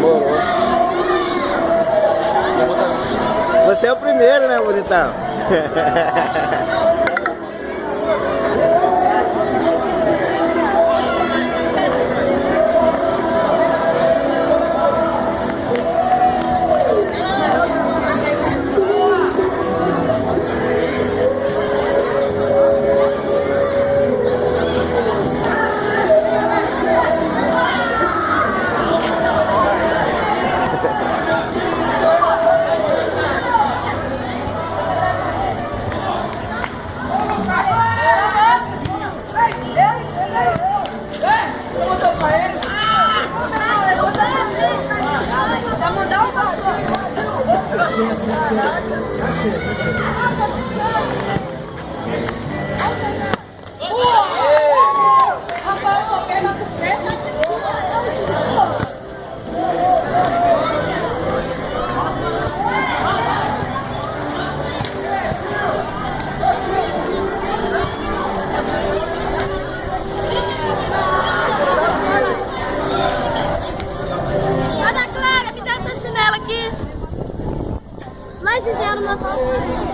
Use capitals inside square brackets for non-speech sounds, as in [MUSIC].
Demorou. Você é o primeiro, né, bonitão? [LAUGHS] Tasche, Tasche. Tasche. fizeram uma volta.